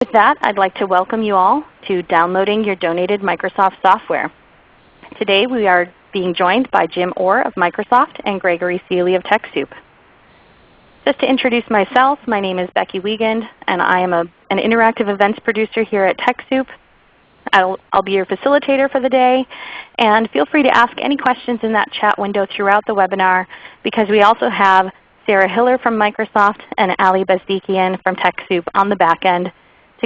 With that, I'd like to welcome you all to downloading your donated Microsoft software. Today we are being joined by Jim Orr of Microsoft and Gregory Seely of TechSoup. Just to introduce myself, my name is Becky Wiegand, and I am a, an interactive events producer here at TechSoup. I'll, I'll be your facilitator for the day, and feel free to ask any questions in that chat window throughout the webinar because we also have Sarah Hiller from Microsoft and Ali Bezdikian from TechSoup on the back end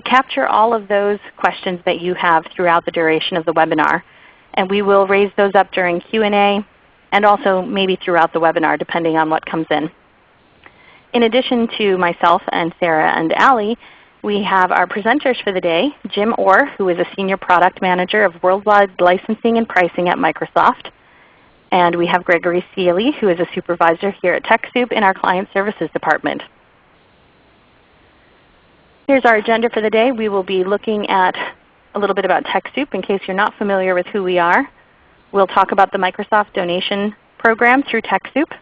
to capture all of those questions that you have throughout the duration of the webinar. And we will raise those up during Q&A and also maybe throughout the webinar depending on what comes in. In addition to myself and Sarah and Ali, we have our presenters for the day, Jim Orr, who is a Senior Product Manager of Worldwide Licensing and Pricing at Microsoft. And we have Gregory Seely, who is a Supervisor here at TechSoup in our Client Services Department. Here's our agenda for the day. We will be looking at a little bit about TechSoup in case you're not familiar with who we are. We'll talk about the Microsoft donation program through TechSoup.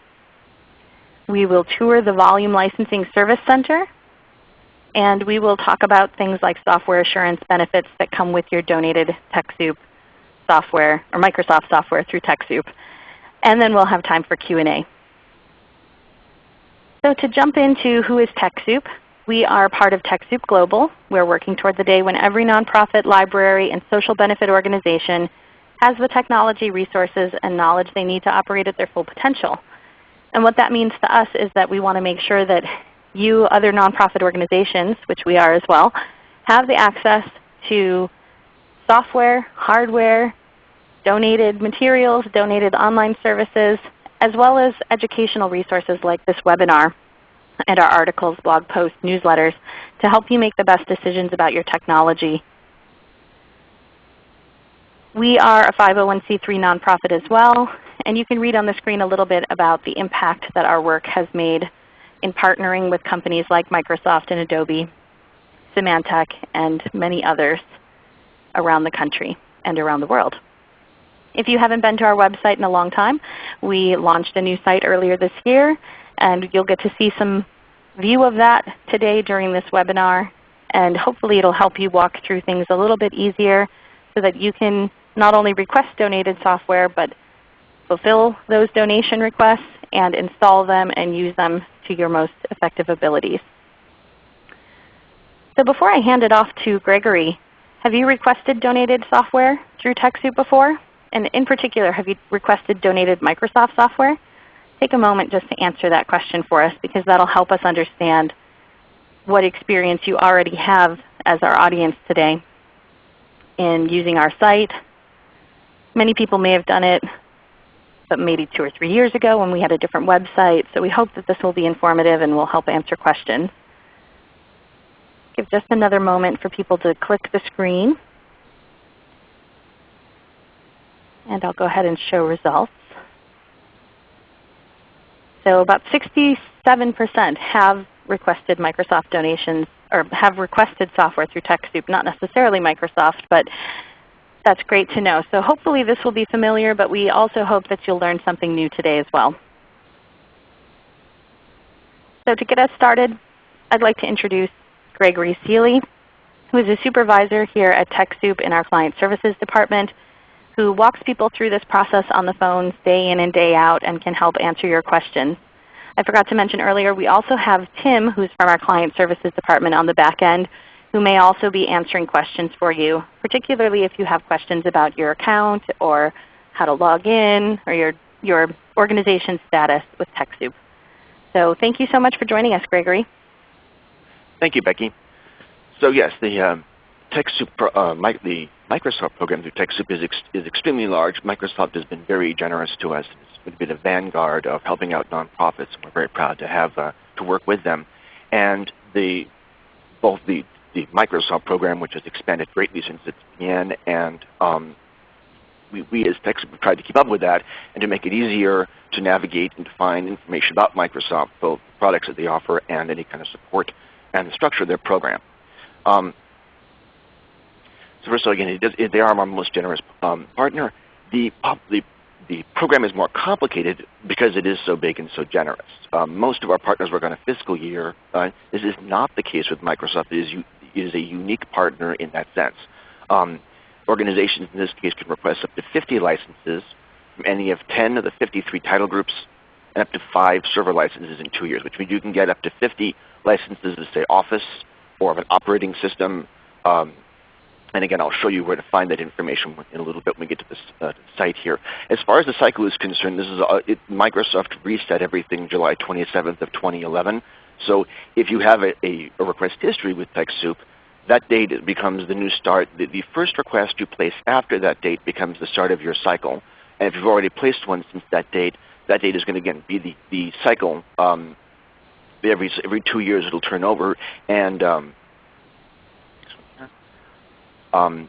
We will tour the Volume Licensing Service Center. And we will talk about things like software assurance benefits that come with your donated TechSoup software or Microsoft software through TechSoup. And then we'll have time for Q&A. So to jump into who is TechSoup, we are part of TechSoup Global. We're working toward the day when every nonprofit, library, and social benefit organization has the technology, resources, and knowledge they need to operate at their full potential. And what that means to us is that we want to make sure that you other nonprofit organizations, which we are as well, have the access to software, hardware, donated materials, donated online services, as well as educational resources like this webinar and our articles, blog posts, newsletters to help you make the best decisions about your technology. We are a 501c3 nonprofit as well, and you can read on the screen a little bit about the impact that our work has made in partnering with companies like Microsoft and Adobe, Symantec, and many others around the country and around the world. If you haven't been to our website in a long time, we launched a new site earlier this year and you'll get to see some view of that today during this webinar. And hopefully it will help you walk through things a little bit easier so that you can not only request donated software, but fulfill those donation requests and install them and use them to your most effective abilities. So before I hand it off to Gregory, have you requested donated software through TechSoup before? And in particular, have you requested donated Microsoft software? Take a moment just to answer that question for us because that will help us understand what experience you already have as our audience today in using our site. Many people may have done it but maybe two or three years ago when we had a different website. So we hope that this will be informative and will help answer questions. Give just another moment for people to click the screen. And I'll go ahead and show results. So about 67% have requested Microsoft donations or have requested software through TechSoup, not necessarily Microsoft, but that's great to know. So hopefully this will be familiar, but we also hope that you'll learn something new today as well. So to get us started, I'd like to introduce Gregory Seely, who is a supervisor here at TechSoup in our Client Services Department who walks people through this process on the phones day in and day out and can help answer your questions. I forgot to mention earlier, we also have Tim, who's from our Client Services Department on the back end, who may also be answering questions for you, particularly if you have questions about your account or how to log in or your, your organization status with TechSoup. So thank you so much for joining us, Gregory. Thank you, Becky. So yes, the um, TechSoup, uh, the Microsoft program through TechSoup is, ex is extremely large. Microsoft has been very generous to us. It's going to be the vanguard of helping out nonprofits. And we're very proud to have uh, to work with them. And the, both the, the Microsoft program, which has expanded greatly since it began, and um, we, we as TechSoup have tried to keep up with that and to make it easier to navigate and to find information about Microsoft, both products that they offer and any kind of support and the structure of their program. Um, so again, it does, it, they are our most generous um, partner. The, the, the program is more complicated because it is so big and so generous. Um, most of our partners work on a fiscal year. Uh, this is not the case with Microsoft. It is, is a unique partner in that sense. Um, organizations in this case can request up to 50 licenses from any of 10 of the 53 title groups and up to 5 server licenses in 2 years, which means you can get up to 50 licenses of say Office or of an operating system. Um, and again, I'll show you where to find that information in a little bit when we get to this uh, site here. As far as the cycle is concerned, this is uh, it, Microsoft reset everything July 27th of 2011. So if you have a, a, a request history with TechSoup, that date becomes the new start. The, the, first request you place after that date becomes the start of your cycle. And if you've already placed one since that date, that date is going to again be the, the cycle. Um, every, every two years it will turn over. And um, um,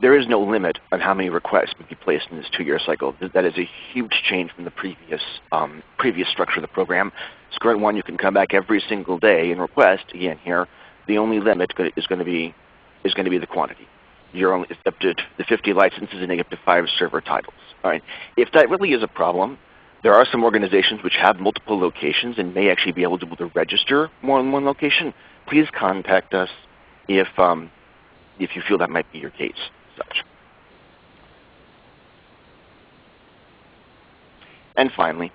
there is no limit on how many requests can be placed in this two-year cycle. That is a huge change from the previous, um, previous structure of the program. current one, you can come back every single day and request. Again, here, the only limit is going to be is going to be the quantity. You're only up to the 50 licenses and up to five server titles. All right. If that really is a problem, there are some organizations which have multiple locations and may actually be able to, to register more than one location. Please contact us if um, if you feel that might be your case. Such. And finally,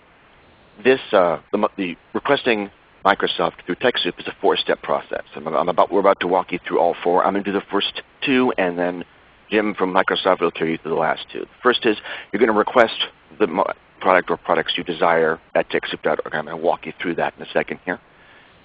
this uh, the, the, requesting Microsoft through TechSoup is a four-step process. I'm, I'm about, we're about to walk you through all four. I'm going to do the first two, and then Jim from Microsoft will carry you through the last two. The first is you're going to request the product or products you desire at TechSoup.org. I'm going to walk you through that in a second here.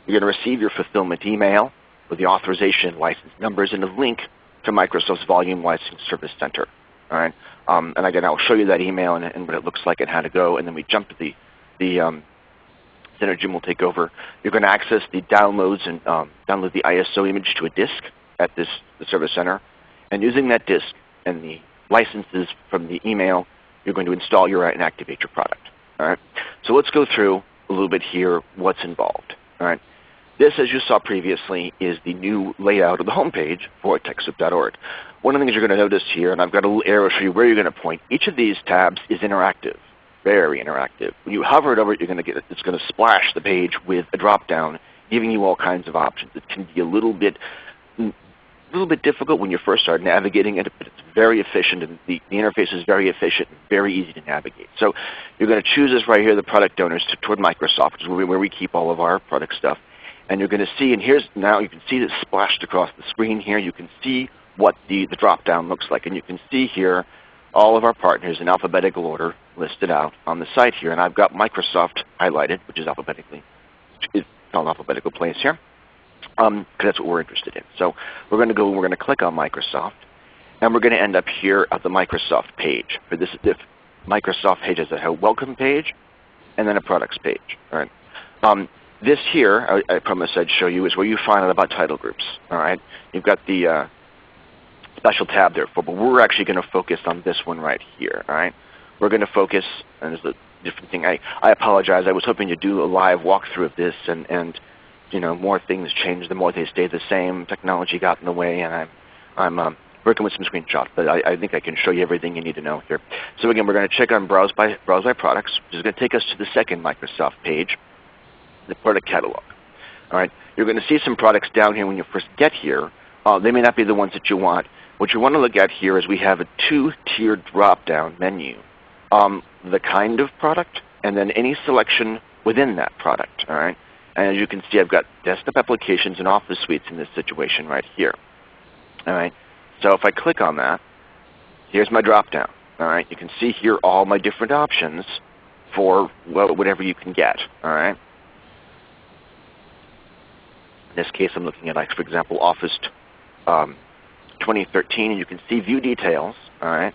You're going to receive your fulfillment email with the authorization license numbers and a link to Microsoft's Volume License Service Center. All right? Um, and again, I'll show you that email and, and, what it looks like and how to go. And then we jump to the, the um, Center Jim will take over. You're going to access the downloads and um, download the ISO image to a disk at this the Service Center. And using that disk and the licenses from the email, you're going to install your and activate your product. All right? So let's go through a little bit here what's involved. All right? This, as you saw previously, is the new layout of the homepage for TechSoup.org. One of the things you're going to notice here, and I've got a little arrow show you where you're going to point, each of these tabs is interactive, very interactive. When you hover it over it, you're going to get it's going to splash the page with a drop-down giving you all kinds of options. It can be a little bit a little bit difficult when you first start navigating it, but it's very efficient and the, the interface is very efficient and very easy to navigate. So you're going to choose this right here, the product donors to, toward Microsoft, which is where we, where we keep all of our product stuff. And you're going to see, and here's now you can see this splashed across the screen here. You can see what the, the drop down looks like. And you can see here all of our partners in alphabetical order listed out on the site here. And I've got Microsoft highlighted, which is alphabetically, it's on alphabetical place here, because um, that's what we're interested in. So we're going to go and we're going to click on Microsoft. And we're going to end up here at the Microsoft page. For this, if Microsoft page has a welcome page and then a products page. All right. Um, this here, I, I promised I'd show you, is where you find out about title groups. All right, You've got the uh, special tab there for, but we're actually going to focus on this one right here. All right, We're going to focus, and there's a different thing. I, I apologize. I was hoping to do a live walkthrough of this, and, and you know, more things change, the more they stay the same. Technology got in the way, and I'm, I'm um, working with some screenshots, but I, I, think I can show you everything you need to know here. So again, we're going to check on Browse by, Browse by Products, which is going to take us to the second Microsoft page the product catalog. All right, you're going to see some products down here when you first get here. Uh, they may not be the ones that you want. What you want to look at here is we have a two-tier drop-down menu. Um, the kind of product, and then any selection within that product. All right, and as you can see, I've got desktop applications and Office suites in this situation right here. All right, so if I click on that, here's my drop-down. All right, you can see here all my different options for whatever you can get. All right. In this case, I'm looking at, like, for example, Office um, 2013, and you can see view details. All right.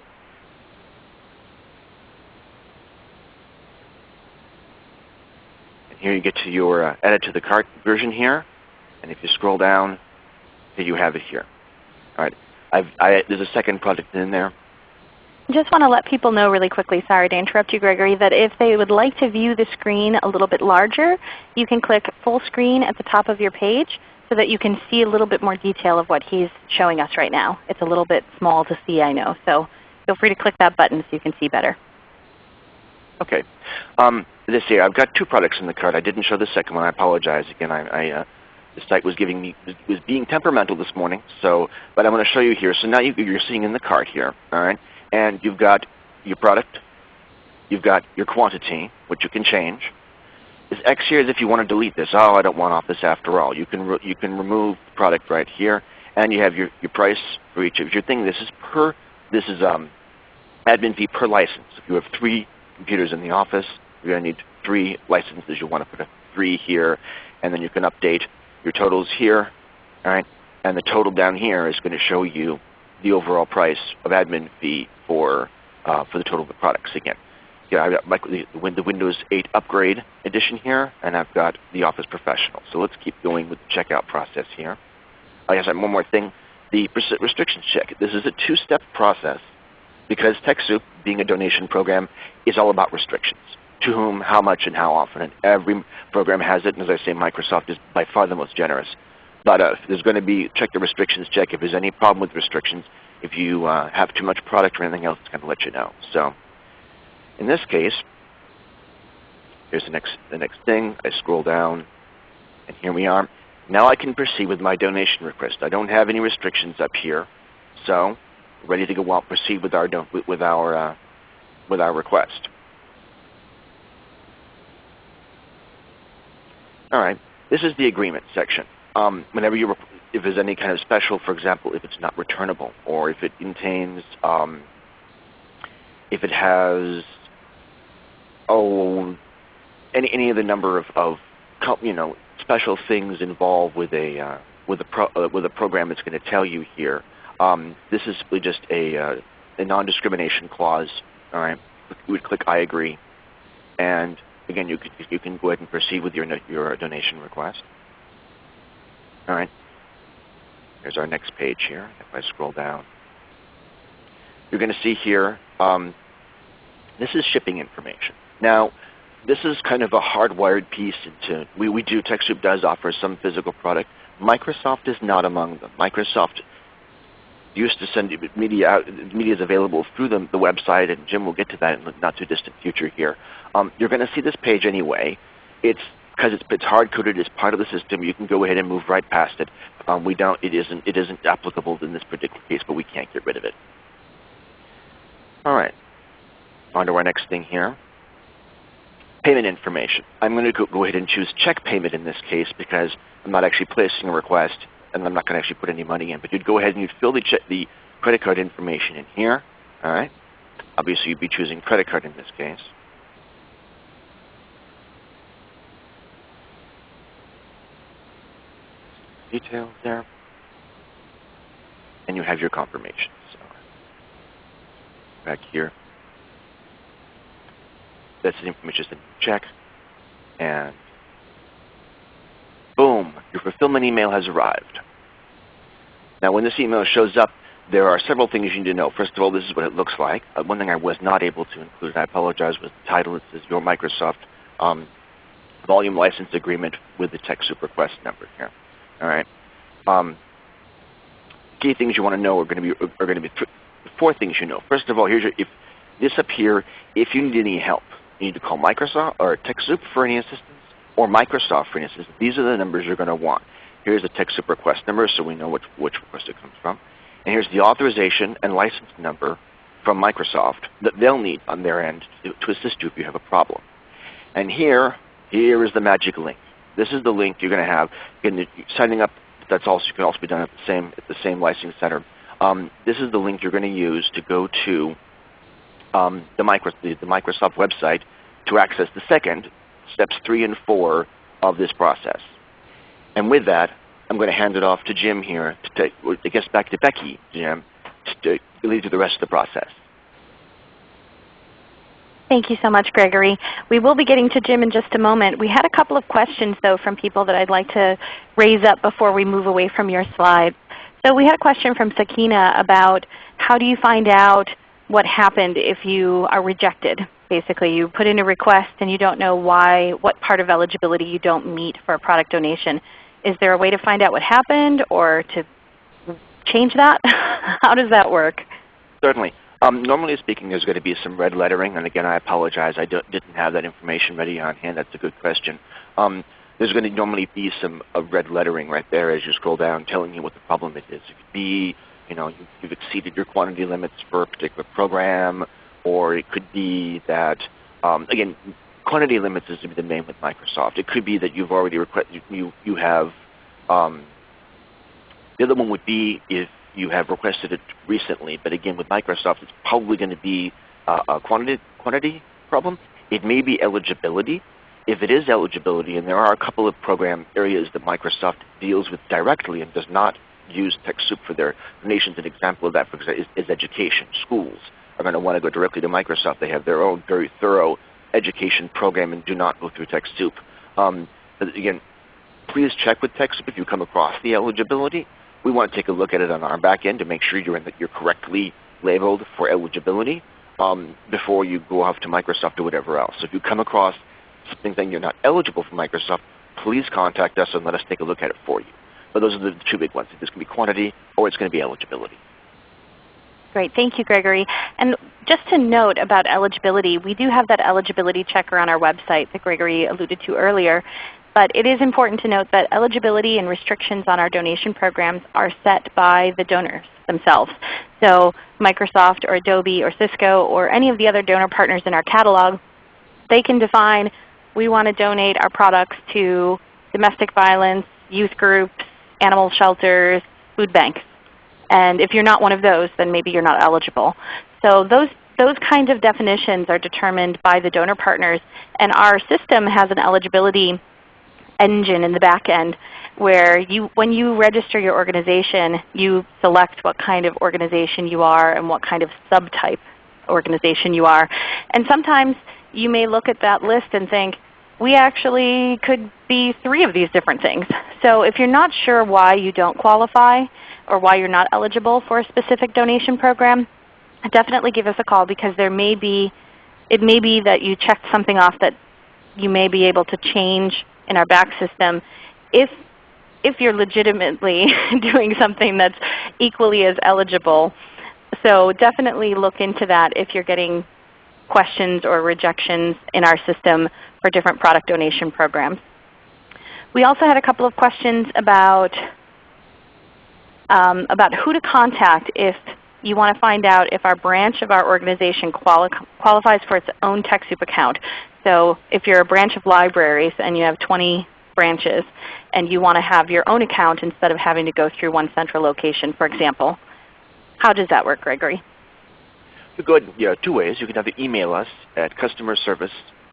And here you get to your uh, edit to the cart version here, and if you scroll down, you have it here. All right. I've, I, there's a second project in there just want to let people know really quickly, sorry to interrupt you Gregory, that if they would like to view the screen a little bit larger, you can click full screen at the top of your page so that you can see a little bit more detail of what he's showing us right now. It's a little bit small to see I know, so feel free to click that button so you can see better. Okay. Um, this here, I've got two products in the cart. I didn't show the second one. I apologize. Again, I, I uh, the site was giving me was being temperamental this morning. So, but I'm going to show you here. So now you, you're seeing in the cart here, all right, and you've got your product, you've got your quantity, which you can change. This X here is if you want to delete this. Oh, I don't want off this after all. You can you can remove the product right here, and you have your your price for each of your thing. This is per this is um, admin fee per license. If you have three computers in the office, you're going to need three licenses. You want to put a three here, and then you can update your totals here, all right? And the total down here is going to show you the overall price of admin fee for uh, for the total of the products. Again, yeah, I've got my, the, the Windows 8 Upgrade Edition here, and I've got the Office Professional. So let's keep going with the checkout process here. I guess one more thing, the restrictions check. This is a two-step process because TechSoup, being a donation program, is all about restrictions. To whom, how much, and how often. And every program has it, and as I say, Microsoft is by far the most generous. But uh, there's going to be, check the restrictions check. If there's any problem with restrictions, if you uh, have too much product or anything else, it's going to let you know. So in this case, here's the next, the next thing. I scroll down, and here we are. Now I can proceed with my donation request. I don't have any restrictions up here. So ready to go out, proceed with our, with our, uh, with our request. All right, this is the agreement section. Um, whenever you, if there's any kind of special, for example, if it's not returnable, or if it contains, um, if it has, oh, any any of the number of, of you know special things involved with a uh, with a pro, uh, with a program that's going to tell you here. Um, this is simply just a, uh, a non-discrimination clause. All right, we would click I agree, and again, you can you can go ahead and proceed with your your donation request. All right. Here's our next page here. If I scroll down, you're going to see here. Um, this is shipping information. Now, this is kind of a hardwired piece into. We we do TechSoup does offer some physical product. Microsoft is not among them. Microsoft used to send media out. Media is available through the, the website, and Jim will get to that in the not too distant future here. Um, you're going to see this page anyway. It's because it's, it's hard coded as part of the system. You can go ahead and move right past it. Um, we don't. It isn't. It isn't applicable in this particular case, but we can't get rid of it. All right. On to our next thing here. Payment information. I'm going to go, ahead and choose check payment in this case because I'm not actually placing a request and I'm not going to actually put any money in. But you'd go ahead and you'd fill the, the credit card information in here. All right. Obviously, you'd be choosing credit card in this case. Details there. And you have your confirmation. So back here. That's the information that you check. And boom, your fulfillment email has arrived. Now when this email shows up, there are several things you need to know. First of all, this is what it looks like. Uh, one thing I was not able to include, and I apologize, was the title. It says Your Microsoft um, Volume License Agreement with the TechSoup request number here. All right. Um, key things you want to know are going to be are going to be four things you know. First of all, here's your, if this up here. If you need any help, you need to call Microsoft or TechSoup for any assistance or Microsoft, for instance, these are the numbers you're going to want. Here's the TechSoup request number so we know which, which request it comes from. And here's the authorization and license number from Microsoft that they'll need on their end to, to assist you if you have a problem. And here, here is the magic link. This is the link you're going to have. Again, signing up, that's also can also be done at the same at the same licensing center. Um, this is the link you're going to use to go to um, the, micro, the, the Microsoft website to access the second steps three and four of this process. And with that, I'm going to hand it off to Jim here, to take, I guess back to Becky, Jim, to lead to the rest of the process. Thank you so much, Gregory. We will be getting to Jim in just a moment. We had a couple of questions, though, from people that I'd like to raise up before we move away from your slides. So we had a question from Sakina about how do you find out what happened if you are rejected basically. You put in a request and you don't know why, what part of eligibility you don't meet for a product donation. Is there a way to find out what happened or to change that? How does that work? Certainly. Um, normally speaking, there's going to be some red lettering. And again, I apologize. I didn't have that information ready on hand. That's a good question. Um, there's going to normally be some uh, red lettering right there as you scroll down telling you what the problem it is. It could be you know, you've exceeded your quantity limits for a particular program, or it could be that, um, again, quantity limits is gonna be the name with Microsoft. It could be that you've already requested, you, you have, um, the other one would be if you have requested it recently, but again with Microsoft it's probably going to be uh, a quantity, quantity problem. It may be eligibility. If it is eligibility, and there are a couple of program areas that Microsoft deals with directly and does not use TechSoup for their donations. An example of that, for example, is, is education. Schools are going to want to go directly to Microsoft. They have their own very thorough education program and do not go through TechSoup. Um, again, please check with TechSoup if you come across the eligibility. We want to take a look at it on our back end to make sure you're, the, you're correctly labeled for eligibility um, before you go off to Microsoft or whatever else. So if you come across something saying you're not eligible for Microsoft, please contact us and let us take a look at it for you. But those are the two big ones. It's going to be quantity or it's going to be eligibility. Great. Thank you, Gregory. And just to note about eligibility, we do have that eligibility checker on our website that Gregory alluded to earlier. But it is important to note that eligibility and restrictions on our donation programs are set by the donors themselves. So Microsoft or Adobe or Cisco or any of the other donor partners in our catalog, they can define we want to donate our products to domestic violence, youth groups, animal shelters, food banks. And if you're not one of those, then maybe you're not eligible. So those, those kinds of definitions are determined by the donor partners. And our system has an eligibility engine in the back end where you, when you register your organization, you select what kind of organization you are and what kind of subtype organization you are. And sometimes you may look at that list and think, we actually could be three of these different things. So if you're not sure why you don't qualify or why you're not eligible for a specific donation program, definitely give us a call because there may be, it may be that you checked something off that you may be able to change in our back system if, if you're legitimately doing something that's equally as eligible. So definitely look into that if you're getting questions or rejections in our system for different product donation programs. We also had a couple of questions about, um, about who to contact if you want to find out if our branch of our organization quali qualifies for its own TechSoup account. So if you're a branch of libraries and you have 20 branches and you want to have your own account instead of having to go through one central location, for example, how does that work, Gregory? go ahead, yeah, two ways. You can either email us at customer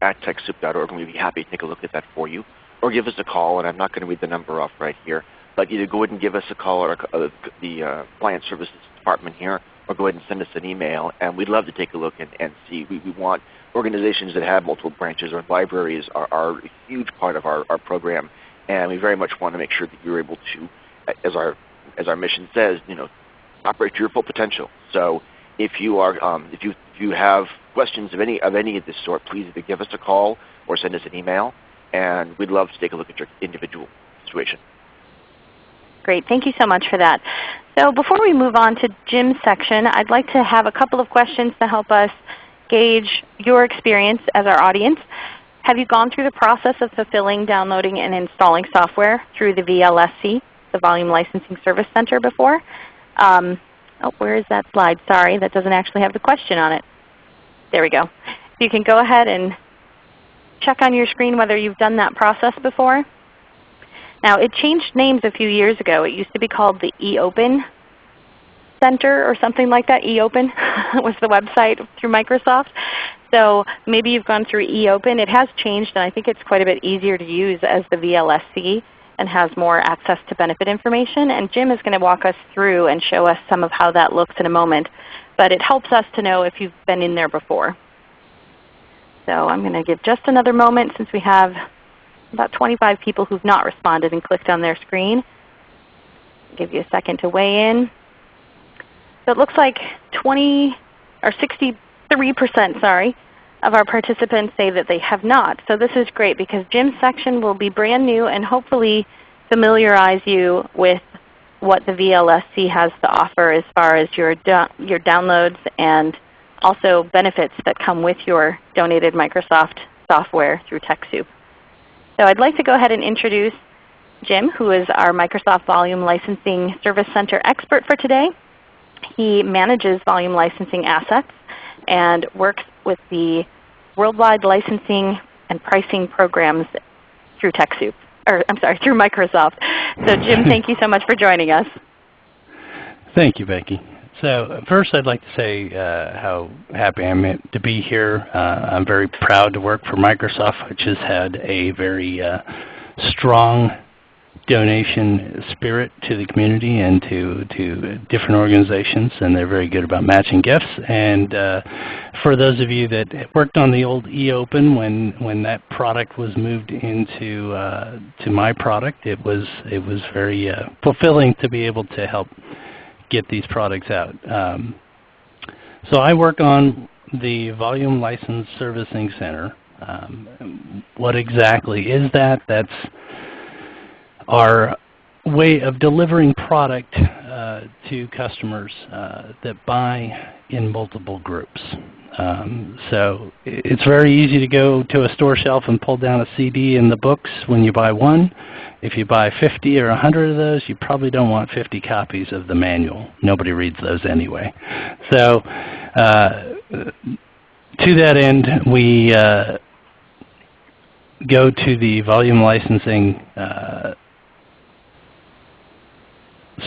at TechSoup.org, and we'd be happy to take a look at that for you. Or give us a call, and I'm not going to read the number off right here. But either go ahead and give us a call or uh, the uh, client services department here, or go ahead and send us an email. And we'd love to take a look and, and see. We, we want organizations that have multiple branches or libraries are, are a huge part of our, our program. And we very much want to make sure that you're able to, as our, as our mission says, you know, operate to your full potential. So if you are, um, if you if you have questions of any of any of this sort, please either give us a call or send us an email, and we'd love to take a look at your individual situation. Great. Thank you so much for that. So before we move on to Jim's section, I'd like to have a couple of questions to help us gauge your experience as our audience. Have you gone through the process of fulfilling, downloading, and installing software through the VLSC, the Volume Licensing Service Center before? Um, Oh, where is that slide? Sorry, that doesn't actually have the question on it. There we go. You can go ahead and check on your screen whether you've done that process before. Now it changed names a few years ago. It used to be called the eOpen Center or something like that. eOpen was the website through Microsoft. So maybe you've gone through eOpen. It has changed and I think it's quite a bit easier to use as the VLSC and has more access to benefit information. And Jim is going to walk us through and show us some of how that looks in a moment. But it helps us to know if you've been in there before. So I'm going to give just another moment since we have about 25 people who've not responded and clicked on their screen. I'll give you a second to weigh in. So it looks like 20 or 63% sorry, of our participants say that they have not. So this is great because Jim's section will be brand new and hopefully familiarize you with what the VLSC has to offer as far as your, your downloads and also benefits that come with your donated Microsoft software through TechSoup. So I'd like to go ahead and introduce Jim, who is our Microsoft Volume Licensing Service Center expert for today. He manages volume licensing assets and works with the worldwide licensing and pricing programs through TechSoup, or I'm sorry, through Microsoft. So Jim, thank you so much for joining us. Thank you, Becky. So first I'd like to say uh, how happy I am to be here. Uh, I'm very proud to work for Microsoft, which has had a very uh, strong donation spirit to the community and to, to different organizations, and they're very good about matching gifts. And uh, for those of you that worked on the old eOpen when, when that product was moved into uh, to my product, it was, it was very uh, fulfilling to be able to help get these products out. Um, so I work on the Volume License Servicing Center. Um, what exactly is that? That's our way of delivering product uh, to customers uh, that buy in multiple groups. Um, so it's very easy to go to a store shelf and pull down a CD in the books when you buy one. If you buy 50 or 100 of those, you probably don't want 50 copies of the manual. Nobody reads those anyway. So uh, to that end, we uh, go to the volume licensing uh,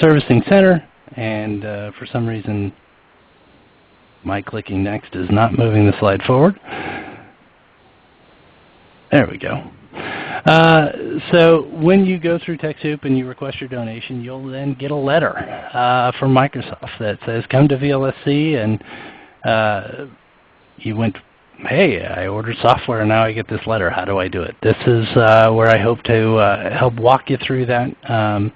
servicing center, and uh, for some reason my clicking next is not moving the slide forward. There we go. Uh, so when you go through TechSoup and you request your donation, you'll then get a letter uh, from Microsoft that says, come to VLSC and uh, you went, hey, I ordered software and now I get this letter. How do I do it? This is uh, where I hope to uh, help walk you through that. Um,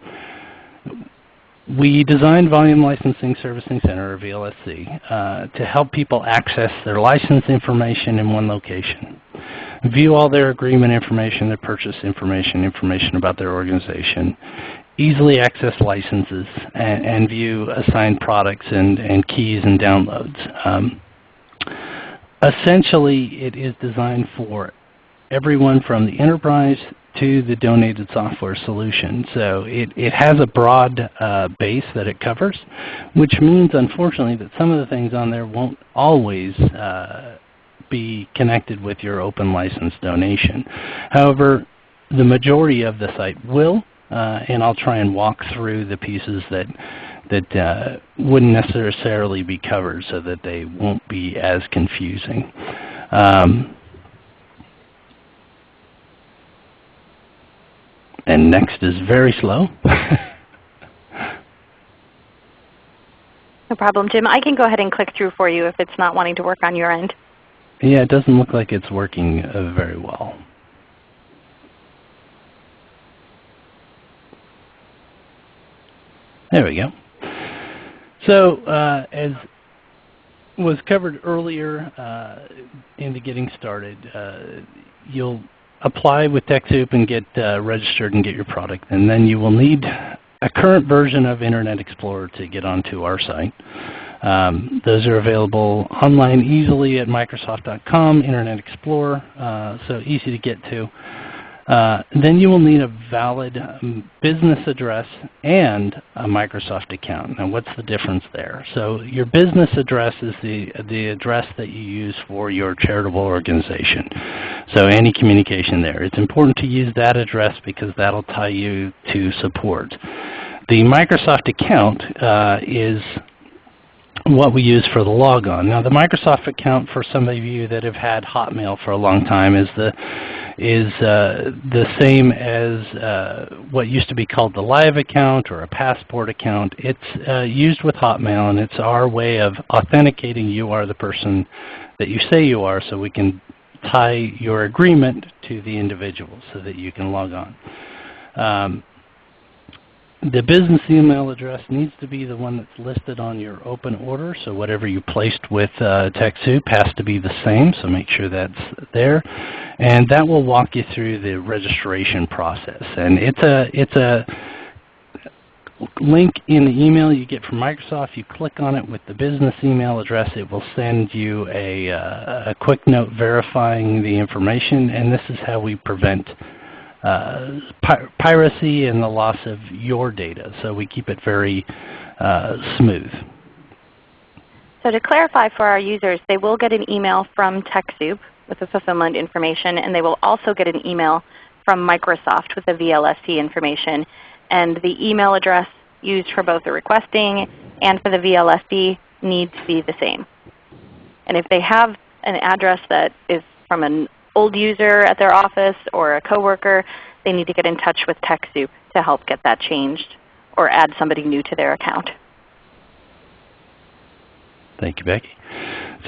we designed Volume Licensing Servicing Center, or VLSC, uh, to help people access their license information in one location. View all their agreement information, their purchase information, information about their organization, easily access licenses, and, and view assigned products and, and keys and downloads. Um, essentially, it is designed for everyone from the enterprise to the donated software solution. So it, it has a broad uh, base that it covers, which means unfortunately that some of the things on there won't always uh, be connected with your open license donation. However, the majority of the site will, uh, and I'll try and walk through the pieces that that uh, wouldn't necessarily be covered so that they won't be as confusing. Um, and next is very slow. no problem, Jim. I can go ahead and click through for you if it's not wanting to work on your end. Yeah, it doesn't look like it's working uh, very well. There we go. So uh, as was covered earlier uh, in the getting started, uh, you'll apply with TechSoup and get uh, registered and get your product. And then you will need a current version of Internet Explorer to get onto our site. Um, those are available online easily at Microsoft.com, Internet Explorer, uh, so easy to get to. Uh, then you will need a valid um, business address and a Microsoft account. Now what's the difference there? So your business address is the, the address that you use for your charitable organization. So any communication there. It's important to use that address because that will tie you to support. The Microsoft account uh, is what we use for the logon. Now the Microsoft account for some of you that have had Hotmail for a long time is the is uh, the same as uh, what used to be called the Live account or a Passport account. It's uh, used with Hotmail and it's our way of authenticating you are the person that you say you are so we can tie your agreement to the individual so that you can log on. Um, the business email address needs to be the one that's listed on your open order. So whatever you placed with uh, TechSoup has to be the same. So make sure that's there. And that will walk you through the registration process. And it's a, it's a link in the email you get from Microsoft. You click on it with the business email address. It will send you a, uh, a quick note verifying the information. And this is how we prevent uh, pi piracy and the loss of your data. So we keep it very uh, smooth. So to clarify for our users, they will get an email from TechSoup with the fulfillment information, and they will also get an email from Microsoft with the VLSC information. And the email address used for both the requesting and for the VLSC needs to be the same. And if they have an address that is from an old user at their office or a coworker, they need to get in touch with TechSoup to help get that changed or add somebody new to their account. Thank you, Becky.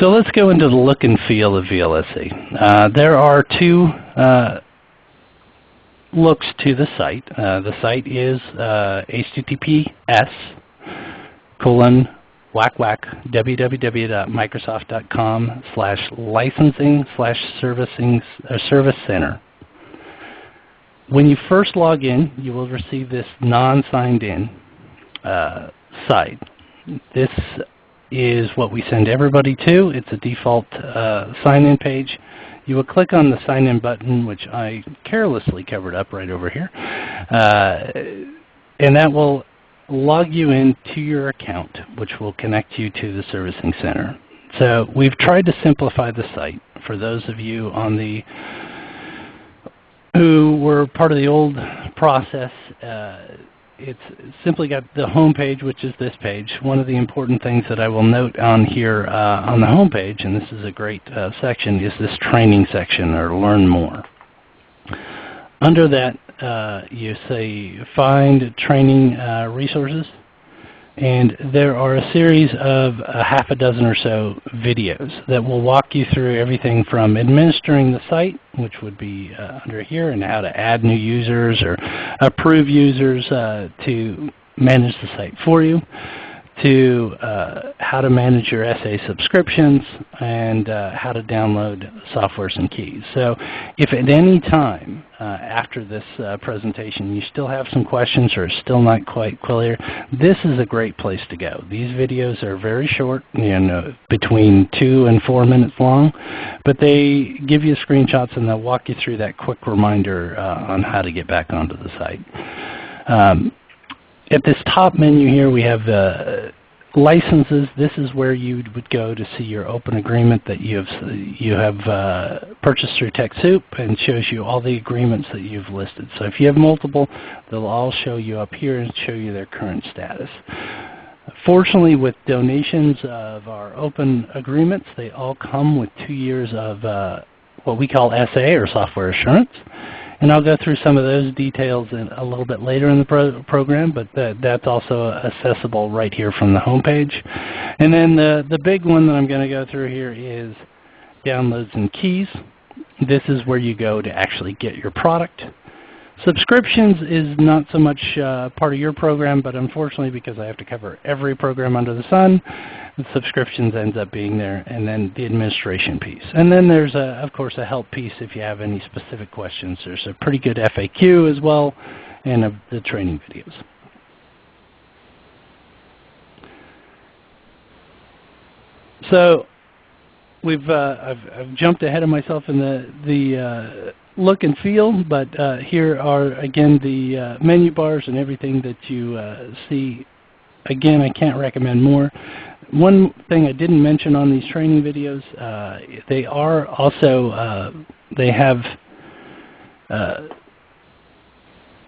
So let's go into the look and feel of VLSC. Uh, there are two uh, looks to the site. Uh, the site is uh, https colon whack whack www.microsoft.com slash licensing slash servicing uh, service center. When you first log in, you will receive this non-signed in uh, site. This is what we send everybody to. It's a default uh, sign-in page. You will click on the sign in button, which I carelessly covered up right over here, uh, and that will log you into your account, which will connect you to the servicing center. So we've tried to simplify the site for those of you on the who were part of the old process. Uh, it's simply got the home page, which is this page. One of the important things that I will note on here uh, on the home page, and this is a great uh, section, is this training section or learn more. Under that, you say find training uh, resources. And there are a series of a half a dozen or so videos that will walk you through everything from administering the site, which would be uh, under here, and how to add new users or approve users uh, to manage the site for you, to uh, how to manage your SA subscriptions and uh, how to download softwares and keys. So if at any time uh, after this uh, presentation you still have some questions or still not quite clear, this is a great place to go. These videos are very short, you know, between two and four minutes long, but they give you screenshots and they'll walk you through that quick reminder uh, on how to get back onto the site. Um, at this top menu here we have uh, licenses. This is where you would go to see your open agreement that you have, you have uh, purchased through TechSoup and shows you all the agreements that you've listed. So if you have multiple, they'll all show you up here and show you their current status. Fortunately, with donations of our open agreements, they all come with two years of uh, what we call SA or software assurance. And I'll go through some of those details in a little bit later in the pro program, but that, that's also accessible right here from the home page. And then the, the big one that I'm going to go through here is downloads and keys. This is where you go to actually get your product. Subscriptions is not so much uh, part of your program, but unfortunately because I have to cover every program under the sun, the subscriptions ends up being there, and then the administration piece. And then there's, a, of course, a help piece if you have any specific questions. There's a pretty good FAQ as well, and of the training videos. So we've uh, I've, I've, jumped ahead of myself in the the uh, look and feel, but uh, here are again the uh, menu bars and everything that you uh, see. Again, I can't recommend more. One thing I didn't mention on these training videos, uh, they are also, uh, they have uh,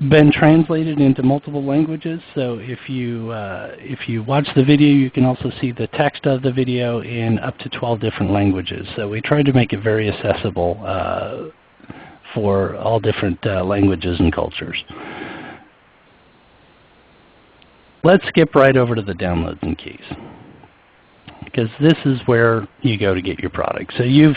been translated into multiple languages. So if you, if you watch the video, you can also see the text of the video in up to 12 different languages. So we tried to make it very accessible for all different uh, languages and cultures. Let's skip right over to the downloads and keys because this is where you go to get your product. So you've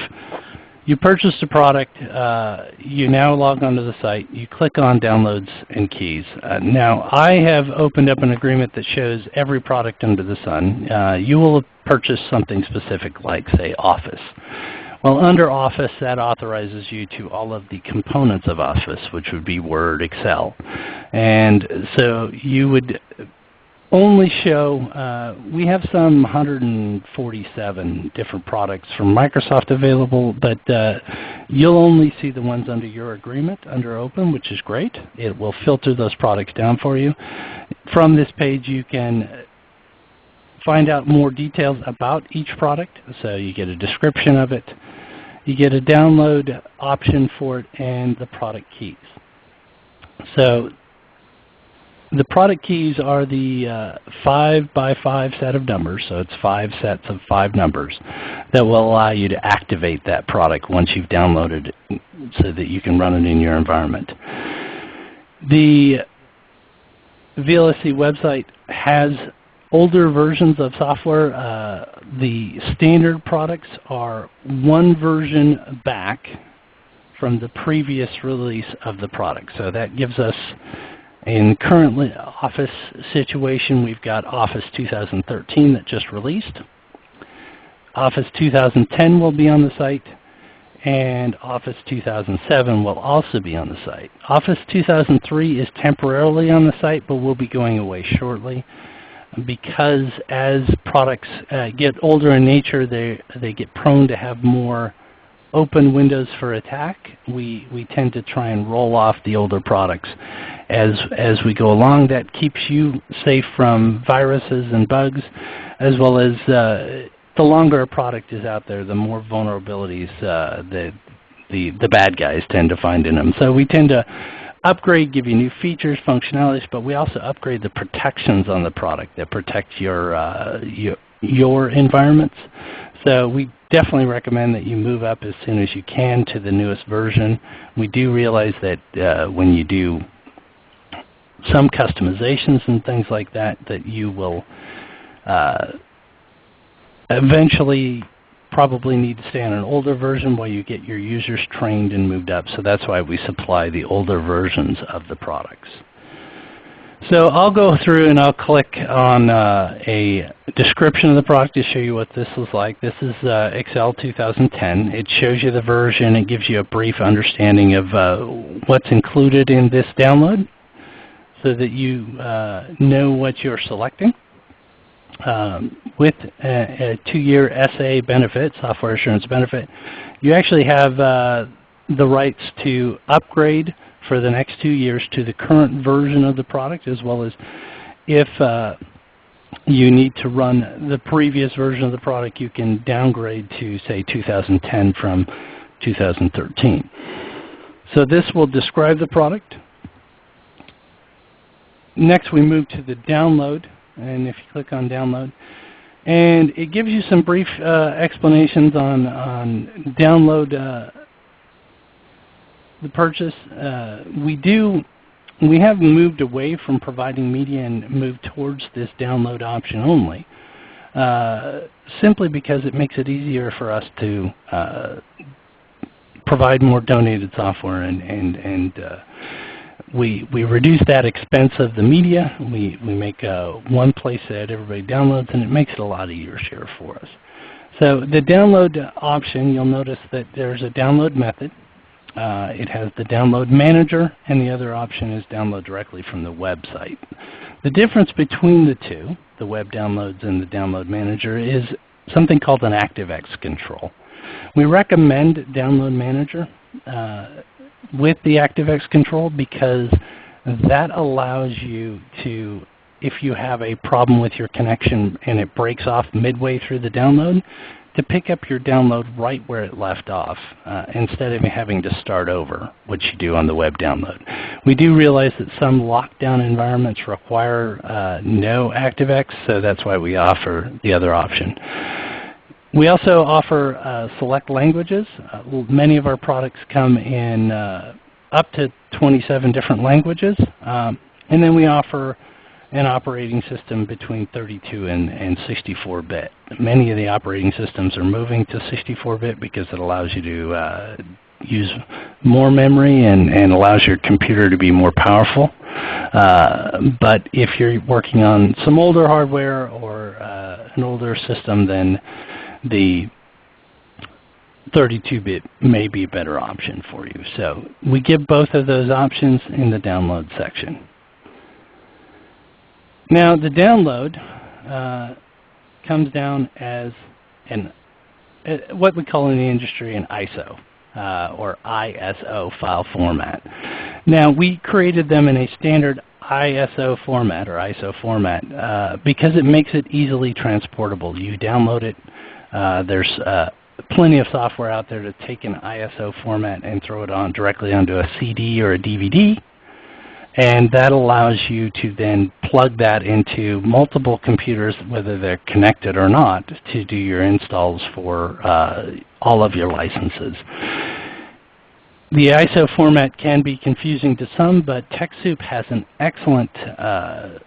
you purchased a product, uh, you now log onto the site, you click on downloads and keys. Uh, now I have opened up an agreement that shows every product under the sun. Uh, you will purchase something specific like say Office. Well, under Office, that authorizes you to all of the components of Office, which would be Word, Excel. And so you would only show, uh, we have some 147 different products from Microsoft available, but uh, you'll only see the ones under your agreement under Open, which is great. It will filter those products down for you. From this page you can find out more details about each product. So you get a description of it, you get a download option for it, and the product keys. So the product keys are the uh, 5 by 5 set of numbers, so it's 5 sets of 5 numbers that will allow you to activate that product once you've downloaded it so that you can run it in your environment. The VLSC website has older versions of software. Uh, the standard products are one version back from the previous release of the product. So that gives us in current Office situation, we've got Office 2013 that just released. Office 2010 will be on the site, and Office 2007 will also be on the site. Office 2003 is temporarily on the site, but will be going away shortly because as products uh, get older in nature, they, they get prone to have more open windows for attack. We, we tend to try and roll off the older products as, as we go along. That keeps you safe from viruses and bugs, as well as uh, the longer a product is out there, the more vulnerabilities uh, the, the, the bad guys tend to find in them. So we tend to upgrade, give you new features, functionalities, but we also upgrade the protections on the product that protect your, uh, your, your environments. So we definitely recommend that you move up as soon as you can to the newest version. We do realize that uh, when you do some customizations and things like that, that you will uh, eventually probably need to stay on an older version while you get your users trained and moved up. So that's why we supply the older versions of the products. So I'll go through and I'll click on uh, a description of the product to show you what this is like. This is uh, Excel 2010. It shows you the version. It gives you a brief understanding of uh, what's included in this download so that you uh, know what you're selecting. Um, with a, a two-year SA benefit, software assurance benefit, you actually have uh, the rights to upgrade for the next two years to the current version of the product as well as if uh, you need to run the previous version of the product, you can downgrade to say 2010 from 2013. So this will describe the product. Next we move to the download and if you click on download and it gives you some brief uh, explanations on, on download uh, the purchase. Uh, we do we have moved away from providing media and moved towards this download option only, uh, simply because it makes it easier for us to uh, provide more donated software and, and, and uh, we, we reduce that expense of the media. We, we make uh, one place that everybody downloads and it makes it a lot easier for us. So the download option, you'll notice that there's a download method. Uh, it has the download manager, and the other option is download directly from the website. The difference between the two, the web downloads and the download manager, is something called an ActiveX control. We recommend Download Manager uh, with the ActiveX control because that allows you to, if you have a problem with your connection and it breaks off midway through the download, to pick up your download right where it left off uh, instead of having to start over, which you do on the web download. We do realize that some lockdown environments require uh, no ActiveX, so that's why we offer the other option. We also offer uh, select languages. Uh, many of our products come in uh, up to 27 different languages. Um, and then we offer an operating system between 32 and, and 64-bit. Many of the operating systems are moving to 64-bit because it allows you to uh, use more memory and, and allows your computer to be more powerful. Uh, but if you're working on some older hardware or uh, an older system, then the 32-bit may be a better option for you. So we give both of those options in the download section. Now the download uh, comes down as an uh, what we call in the industry an ISO uh, or ISO file format. Now we created them in a standard ISO format or ISO format uh, because it makes it easily transportable. You download it. Uh, there's uh, plenty of software out there to take an ISO format and throw it on directly onto a CD or a DVD. And that allows you to then plug that into multiple computers, whether they're connected or not, to do your installs for uh, all of your licenses. The ISO format can be confusing to some, but TechSoup has an excellent uh,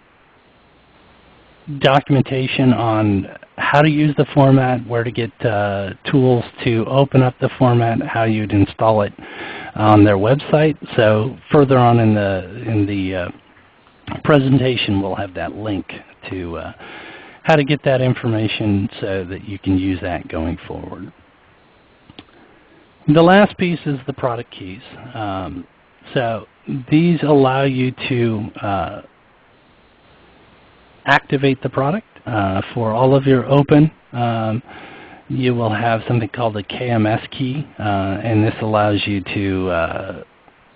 documentation on how to use the format, where to get uh, tools to open up the format, how you'd install it on their website. So further on in the in the uh, presentation, we'll have that link to uh, how to get that information so that you can use that going forward. The last piece is the product keys. Um, so these allow you to uh, activate the product uh, for all of your open. Um, you will have something called a KMS key, uh, and this allows you to uh,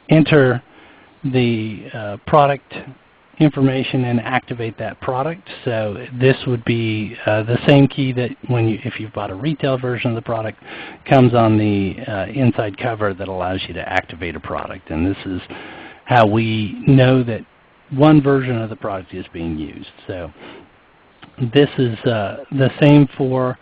enter the uh, product information and activate that product. So this would be uh, the same key that when you, if you've bought a retail version of the product, comes on the uh, inside cover that allows you to activate a product. And this is how we know that one version of the product is being used. So this is uh, the same for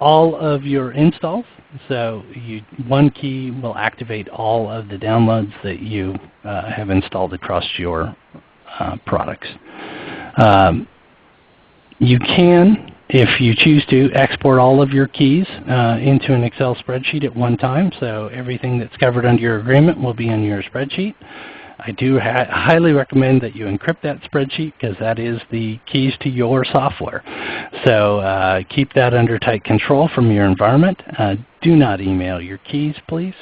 all of your installs. So you, one key will activate all of the downloads that you uh, have installed across your uh, products. Um, you can, if you choose to, export all of your keys uh, into an Excel spreadsheet at one time. So everything that's covered under your agreement will be in your spreadsheet. I do highly recommend that you encrypt that spreadsheet because that is the keys to your software. So uh, keep that under tight control from your environment. Uh, do not email your keys, please.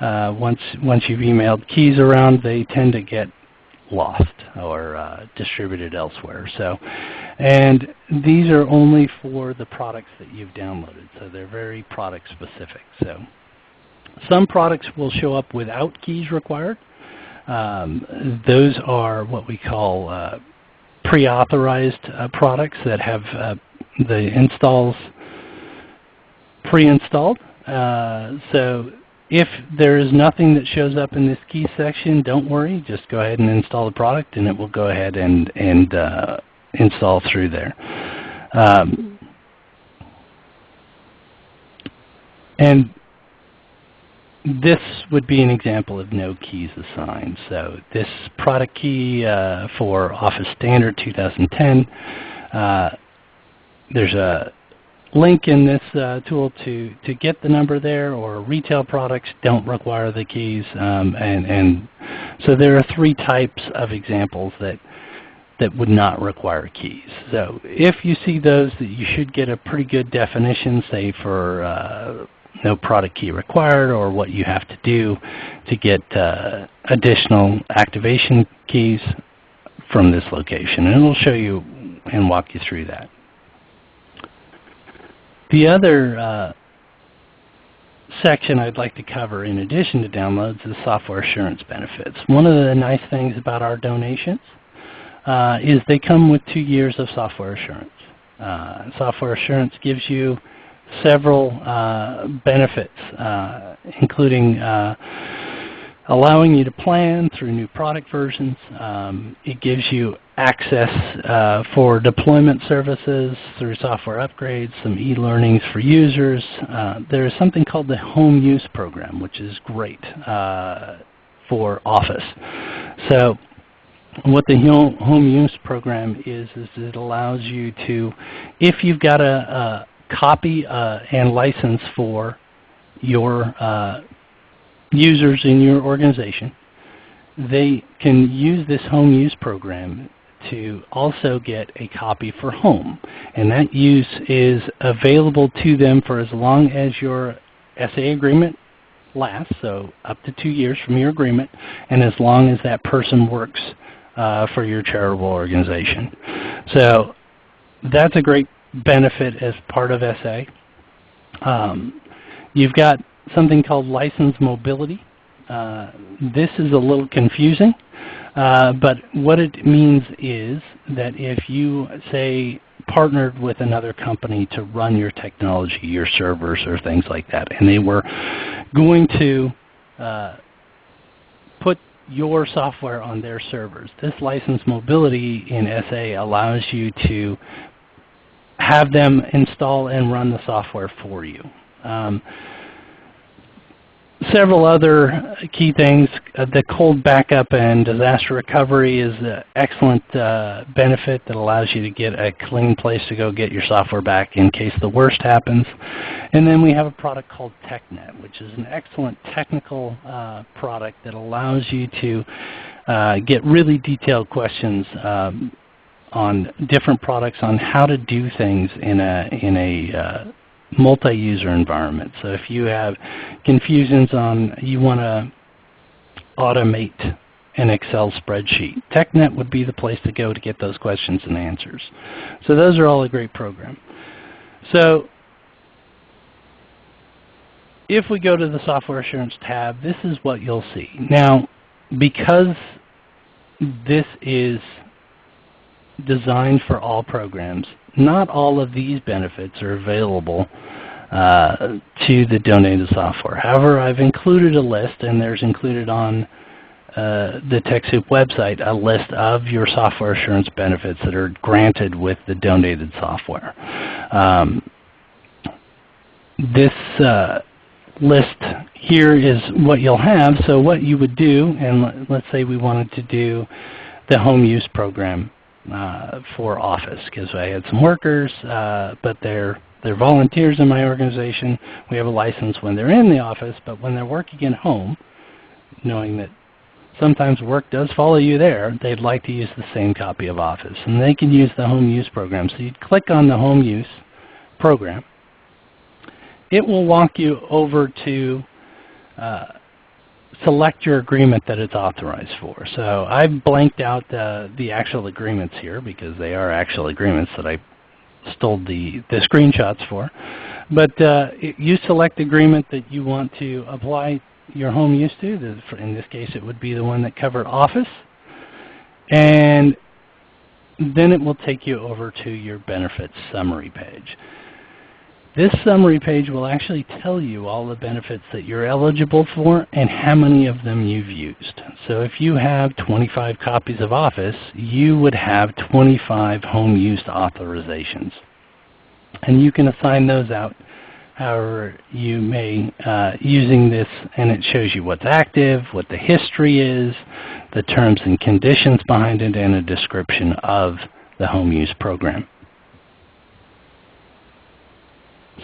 Uh, once, once you've emailed keys around, they tend to get lost or uh, distributed elsewhere. So, and these are only for the products that you've downloaded, so they're very product specific. So, some products will show up without keys required. Um, those are what we call uh, pre-authorized uh, products that have uh, the installs pre-installed. Uh, so if there is nothing that shows up in this key section, don't worry. Just go ahead and install the product, and it will go ahead and, and uh, install through there. Um, and this would be an example of no keys assigned. So this product key uh, for Office Standard 2010, uh, there's a link in this uh, tool to, to get the number there, or retail products don't require the keys. Um, and, and so there are three types of examples that, that would not require keys. So if you see those, you should get a pretty good definition, say for uh, no product key required, or what you have to do to get uh, additional activation keys from this location. And we'll show you and walk you through that. The other uh, section I'd like to cover in addition to downloads is software assurance benefits. One of the nice things about our donations uh, is they come with two years of software assurance. Uh, software assurance gives you several uh, benefits, uh, including uh, allowing you to plan through new product versions. Um, it gives you access uh, for deployment services through software upgrades, some e-learnings for users. Uh, there is something called the Home Use Program, which is great uh, for Office. So what the Home Use Program is, is it allows you to, if you've got a, a copy uh, and license for your uh, users in your organization, they can use this home use program to also get a copy for home. And that use is available to them for as long as your SA agreement lasts, so up to two years from your agreement, and as long as that person works uh, for your charitable organization. So that's a great benefit as part of SA. Um, you've got something called license mobility. Uh, this is a little confusing, uh, but what it means is that if you, say, partnered with another company to run your technology, your servers or things like that, and they were going to uh, put your software on their servers. This license mobility in SA allows you to have them install and run the software for you. Um, several other key things. Uh, the cold backup and disaster recovery is an excellent uh, benefit that allows you to get a clean place to go get your software back in case the worst happens. And then we have a product called TechNet, which is an excellent technical uh, product that allows you to uh, get really detailed questions um, on different products on how to do things in a, in a uh, multi-user environment. So if you have confusions on you want to automate an Excel spreadsheet, TechNet would be the place to go to get those questions and answers. So those are all a great program. So if we go to the Software Assurance tab, this is what you'll see. Now, because this is designed for all programs, not all of these benefits are available uh, to the donated software. However, I've included a list, and there's included on uh, the TechSoup website a list of your software assurance benefits that are granted with the donated software. Um, this uh, list here is what you'll have. So what you would do, and let's say we wanted to do the home use program uh, for Office because I had some workers, uh, but they're they're volunteers in my organization. We have a license when they're in the office, but when they're working at home, knowing that sometimes work does follow you there, they'd like to use the same copy of Office. And they can use the home use program. So you'd click on the home use program. It will walk you over to uh, select your agreement that it's authorized for. So I've blanked out the actual agreements here because they are actual agreements that I stole the, the screenshots for. But uh, you select the agreement that you want to apply your home use to. In this case, it would be the one that covered Office. And then it will take you over to your benefits summary page. This summary page will actually tell you all the benefits that you're eligible for and how many of them you've used. So if you have 25 copies of Office, you would have 25 home use authorizations. And you can assign those out however you may uh, using this and it shows you what's active, what the history is, the terms and conditions behind it, and a description of the home use program.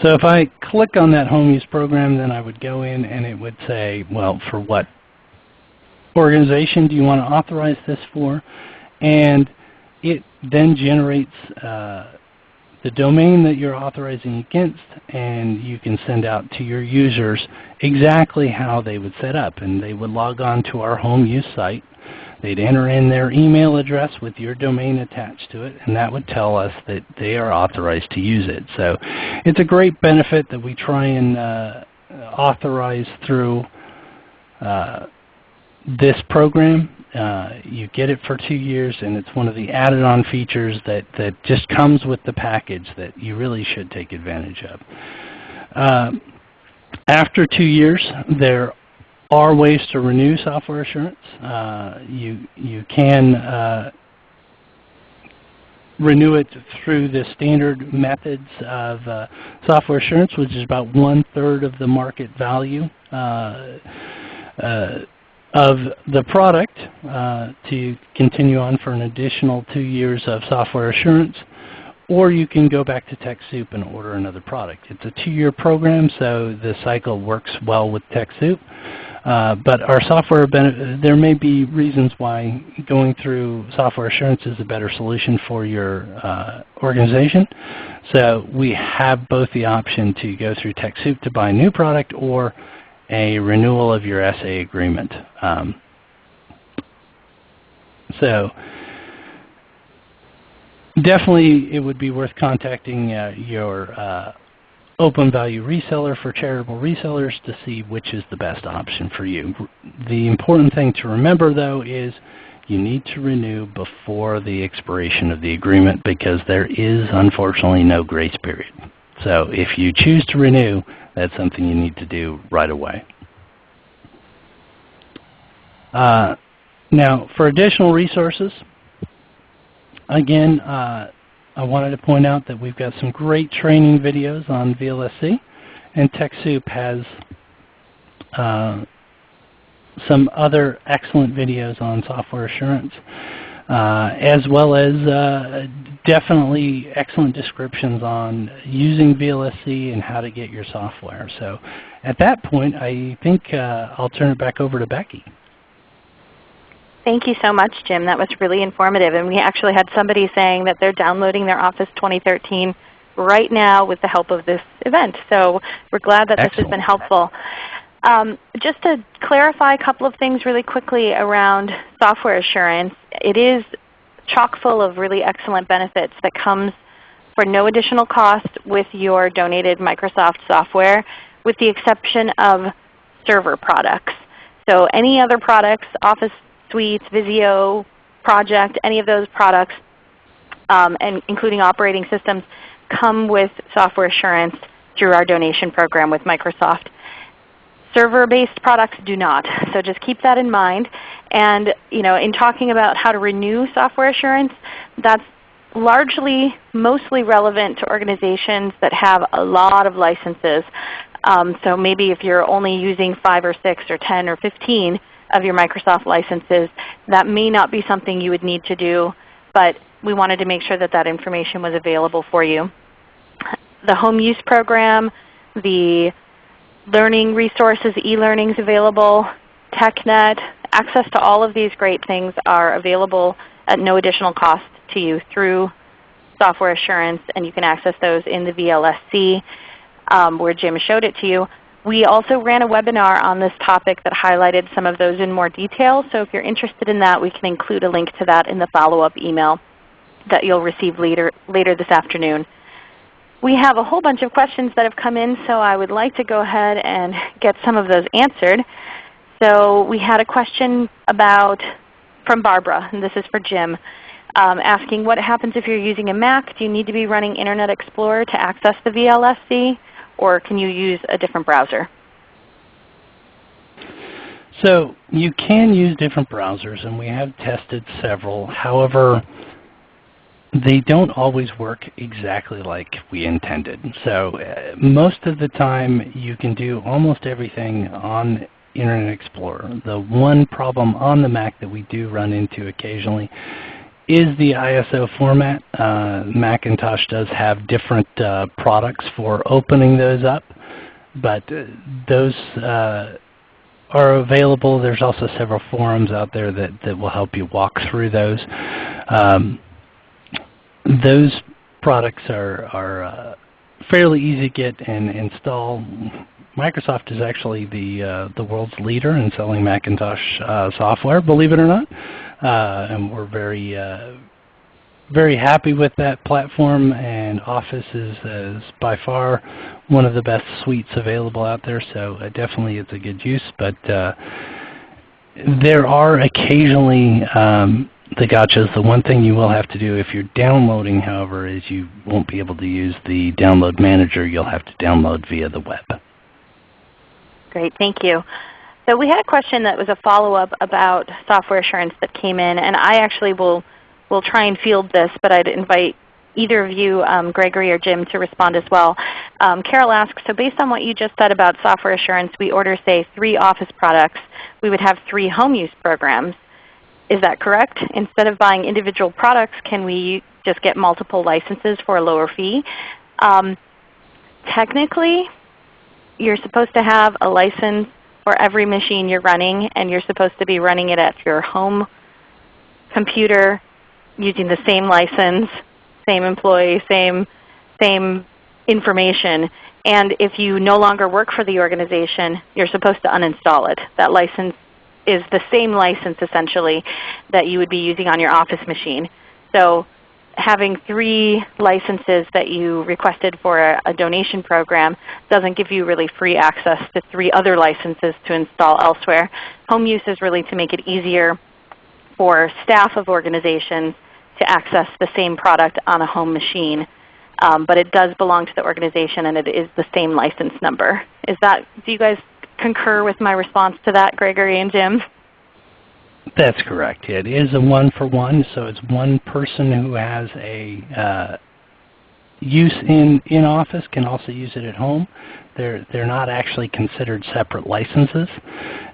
So if I click on that home use program, then I would go in and it would say, well, for what organization do you want to authorize this for? And it then generates uh, the domain that you're authorizing against, and you can send out to your users exactly how they would set up. And they would log on to our home use site, They'd enter in their email address with your domain attached to it, and that would tell us that they are authorized to use it. So it's a great benefit that we try and uh, authorize through uh, this program. Uh, you get it for two years, and it's one of the added-on features that, that just comes with the package that you really should take advantage of. Uh, after two years, there are ways to renew software assurance. Uh, you, you can uh, renew it through the standard methods of uh, software assurance, which is about one-third of the market value uh, uh, of the product uh, to continue on for an additional two years of software assurance. Or you can go back to TechSoup and order another product. It's a two-year program, so the cycle works well with TechSoup. Uh, but our software, there may be reasons why going through software assurance is a better solution for your uh, organization. So we have both the option to go through TechSoup to buy a new product or a renewal of your SA agreement. Um, So definitely it would be worth contacting uh, your uh, open value reseller for charitable resellers to see which is the best option for you. The important thing to remember though is you need to renew before the expiration of the agreement because there is unfortunately no grace period. So if you choose to renew, that's something you need to do right away. Uh, now for additional resources, again, uh, I wanted to point out that we've got some great training videos on VLSC, and TechSoup has uh, some other excellent videos on software assurance, uh, as well as uh, definitely excellent descriptions on using VLSC and how to get your software. So at that point, I think uh, I'll turn it back over to Becky. Thank you so much, Jim. That was really informative. And we actually had somebody saying that they're downloading their Office 2013 right now with the help of this event. So we're glad that Excellent. this has been helpful. Um, just to clarify a couple of things really quickly around software assurance, it is chock full of really excellent benefits that comes for no additional cost with your donated Microsoft software with the exception of server products. So any other products, Office Suites, Visio, Project, any of those products, um, and including operating systems, come with software assurance through our donation program with Microsoft. Server-based products do not. So just keep that in mind. And you know, in talking about how to renew software assurance, that's largely mostly relevant to organizations that have a lot of licenses. Um, so maybe if you're only using 5 or 6 or 10 or 15 of your Microsoft licenses, that may not be something you would need to do, but we wanted to make sure that that information was available for you. The home use program, the learning resources, e-learnings available, TechNet, access to all of these great things are available at no additional cost to you through software assurance, and you can access those in the VLSC um, where Jim showed it to you. We also ran a webinar on this topic that highlighted some of those in more detail. So if you're interested in that, we can include a link to that in the follow-up email that you'll receive later, later this afternoon. We have a whole bunch of questions that have come in, so I would like to go ahead and get some of those answered. So we had a question about from Barbara, and this is for Jim, um, asking what happens if you're using a Mac? Do you need to be running Internet Explorer to access the VLSC, or can you use a different browser? So you can use different browsers, and we have tested several. However, they don't always work exactly like we intended. So uh, most of the time you can do almost everything on Internet Explorer. The one problem on the Mac that we do run into occasionally is the ISO format. Uh, Macintosh does have different uh, products for opening those up, but uh, those uh, are available. There's also several forums out there that, that will help you walk through those. Um, those products are, are uh, fairly easy to get and install. Microsoft is actually the, uh, the world's leader in selling Macintosh software, believe it or not. Uh, and we're very, uh, very happy with that platform and Office is, is by far one of the best suites available out there. So uh, definitely it's a good use. But uh, there are occasionally um, the gotchas. The one thing you will have to do if you're downloading, however, is you won't be able to use the download manager. You'll have to download via the web. Great, thank you. So we had a question that was a follow-up about software assurance that came in, and I actually will, will try and field this, but I'd invite either of you, um, Gregory or Jim, to respond as well. Um, Carol asks, so based on what you just said about software assurance, we order, say, three Office products. We would have three home use programs. Is that correct? Instead of buying individual products, can we just get multiple licenses for a lower fee? Um, technically, you're supposed to have a license for every machine you're running, and you're supposed to be running it at your home computer using the same license, same employee, same, same information. And if you no longer work for the organization, you're supposed to uninstall it. That license is the same license essentially that you would be using on your office machine. So having three licenses that you requested for a, a, donation program doesn't give you really free access to three other licenses to install elsewhere. Home use is really to make it easier for staff of organizations to access the same product on a home machine. Um, but it does belong to the organization and it is the same license number. Is that, do you guys concur with my response to that, Gregory and Jim? That's correct. It is a one-for-one, so it's one person who has a uh, use in, in office can also use it at home. They're, they're not actually considered separate licenses.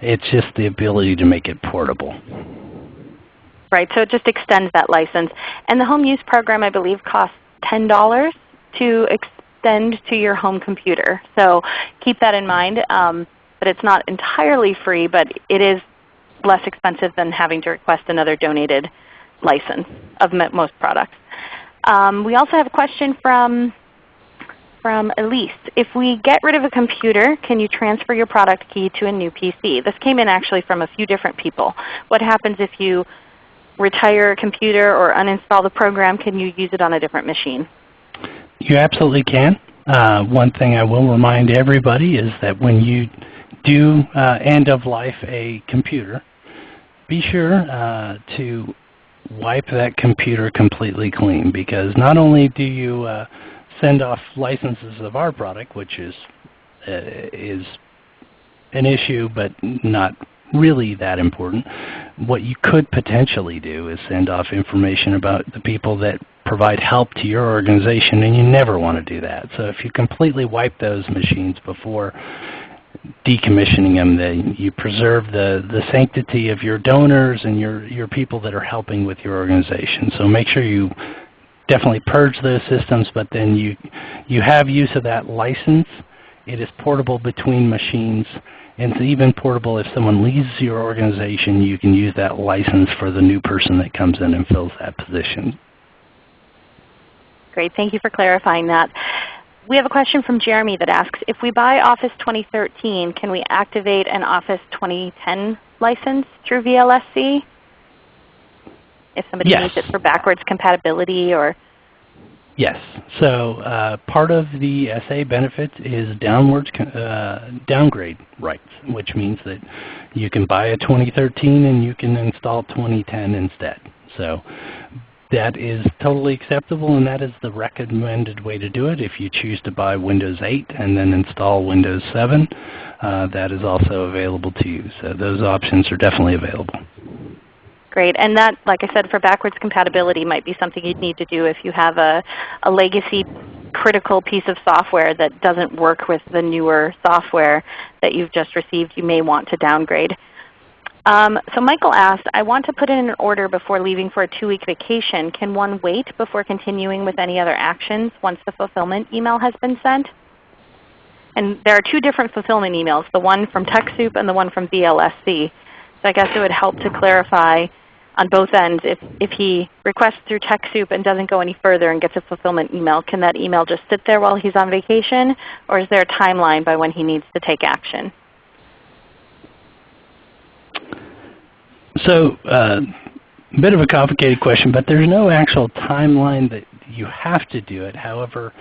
It's just the ability to make it portable. Right, so it just extends that license. And the home use program I believe costs $10 to extend to your home computer. So keep that in mind. Um, but it's not entirely free, but it is less expensive than having to request another donated license of most products. Um, we also have a question from, from Elise. If we get rid of a computer, can you transfer your product key to a new PC? This came in actually from a few different people. What happens if you retire a computer or uninstall the program? Can you use it on a different machine? You absolutely can. Uh, one thing I will remind everybody is that when you do uh, end of life a computer, be sure uh, to wipe that computer completely clean because not only do you uh, send off licenses of our product, which is, uh, is an issue but not really that important, what you could potentially do is send off information about the people that provide help to your organization and you never want to do that. So if you completely wipe those machines before decommissioning them. They, you preserve the, the sanctity of your donors and your, your people that are helping with your organization. So make sure you definitely purge those systems, but then you, you have use of that license. It is portable between machines. And it's even portable if someone leaves your organization, you can use that license for the new person that comes in and fills that position. Great. Thank you for clarifying that. We have a question from Jeremy that asks, if we buy Office 2013, can we activate an Office 2010 license through VLSC? If somebody yes. needs it for backwards compatibility or Yes. So uh, part of the SA benefit is downwards uh, downgrade rights, which means that you can buy a 2013 and you can install 2010 instead. So that is totally acceptable and that is the recommended way to do it. If you choose to buy Windows 8 and then install Windows 7, uh, that is also available to you. So those options are definitely available. Great. And that, like I said, for backwards compatibility might be something you'd need to do if you have a, a legacy critical piece of software that doesn't work with the newer software that you've just received. You may want to downgrade. Um, so Michael asked, I want to put in an order before leaving for a two-week vacation. Can one wait before continuing with any other actions once the fulfillment email has been sent? And there are two different fulfillment emails, the one from TechSoup and the one from VLSC. So I guess it would help to clarify on both ends. If, if he requests through TechSoup and doesn't go any further and gets a fulfillment email, can that email just sit there while he's on vacation? Or is there a timeline by when he needs to take action? So uh, a bit of a complicated question, but there's no actual timeline that you have to do it. However,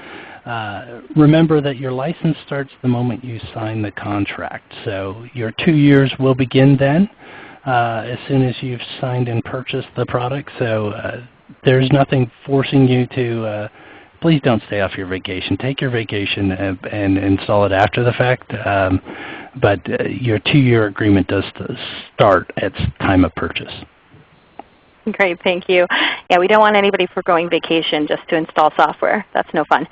uh, remember that your license starts the moment you sign the contract. So your two years will begin then uh, as soon as you've signed and purchased the product. So uh, there's nothing forcing you to uh, please don't stay off your vacation. Take your vacation and, and install it after the fact. Um, but uh, your two-year agreement does start at time of purchase. Great, thank you. Yeah, we don't want anybody foregoing vacation just to install software. That's no fun.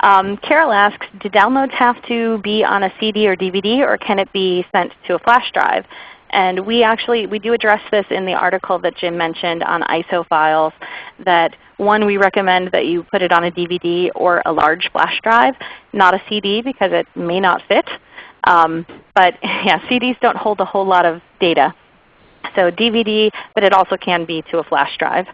Um, Carol asks, do downloads have to be on a CD or DVD or can it be sent to a flash drive? And we actually we do address this in the article that Jim mentioned on ISO files that one, we recommend that you put it on a DVD or a large flash drive, not a CD because it may not fit. Um, but yeah, CDs don't hold a whole lot of data. So DVD, but it also can be to a flash drive.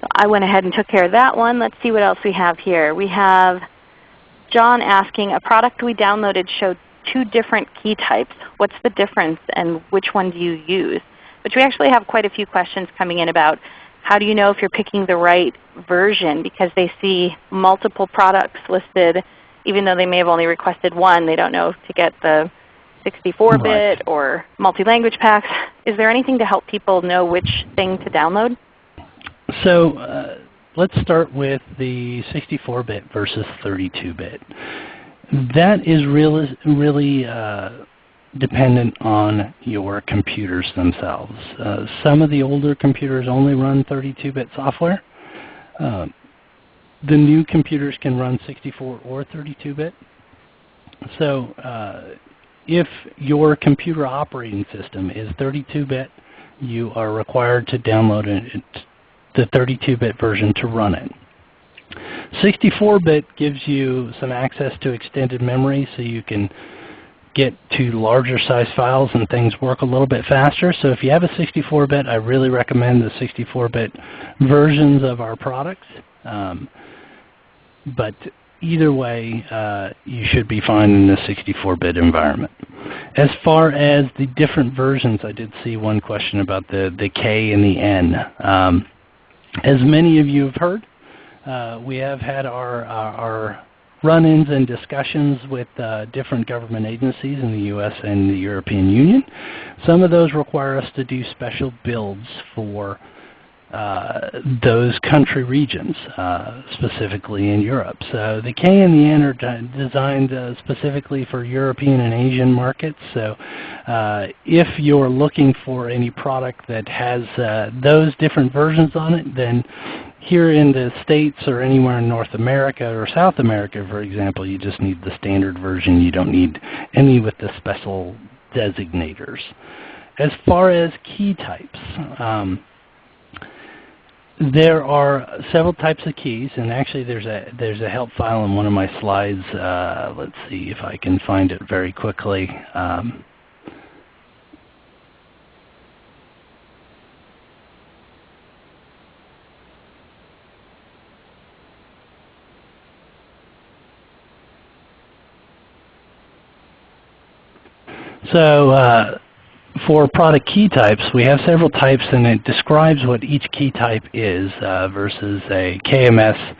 So I went ahead and took care of that one. Let's see what else we have here. We have John asking, a product we downloaded showed two different key types. What's the difference and which one do you use? But we actually have quite a few questions coming in about how do you know if you're picking the right version because they see multiple products listed even though they may have only requested one. They don't know to get the 64-bit right. or multi-language packs. Is there anything to help people know which thing to download? So uh, let's start with the 64-bit versus 32-bit. That is really, really uh, dependent on your computers themselves. Uh, some of the older computers only run 32-bit software. Uh, the new computers can run 64 or 32-bit. So uh, if your computer operating system is 32-bit, you are required to download it, the 32-bit version to run it. 64-bit gives you some access to extended memory so you can get to larger size files and things work a little bit faster. So if you have a 64-bit, I really recommend the 64-bit versions of our products. Um, but either way, uh, you should be fine in the 64-bit environment. As far as the different versions, I did see one question about the, the K and the N. Um, as many of you have heard, uh, we have had our, our, our run-ins and discussions with uh, different government agencies in the U.S. and the European Union. Some of those require us to do special builds for uh, those country regions, uh, specifically in Europe. So the K and the N are designed uh, specifically for European and Asian markets. So uh, if you're looking for any product that has those different versions on it, then here in the States or anywhere in North America or South America, for example, you just need the standard version. You don't need any with the special designators. As far as key types, um, there are several types of keys, and actually there's a there's a help file in one of my slides. Uh, let's see if I can find it very quickly. Um, so uh, for product key types, we have several types and it describes what each key type is uh, versus a KMS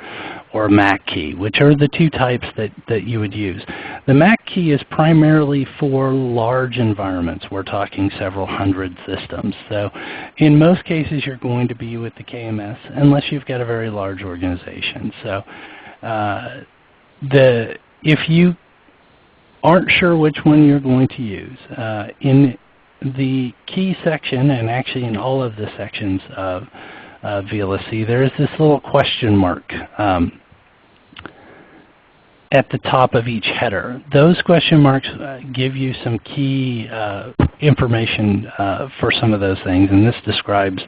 or MAK key, which are the two types that, that you would use. The MAK key is primarily for large environments. We're talking several hundred systems. So in most cases you're going to be with the KMS unless you've got a very large organization. So uh, the, if you aren't sure which one you're going to use, uh, in the key section, and actually in all of the sections of uh, VLSC, there is this little question mark um, at the top of each header. Those question marks uh, give you some key uh, information uh, for some of those things, and this describes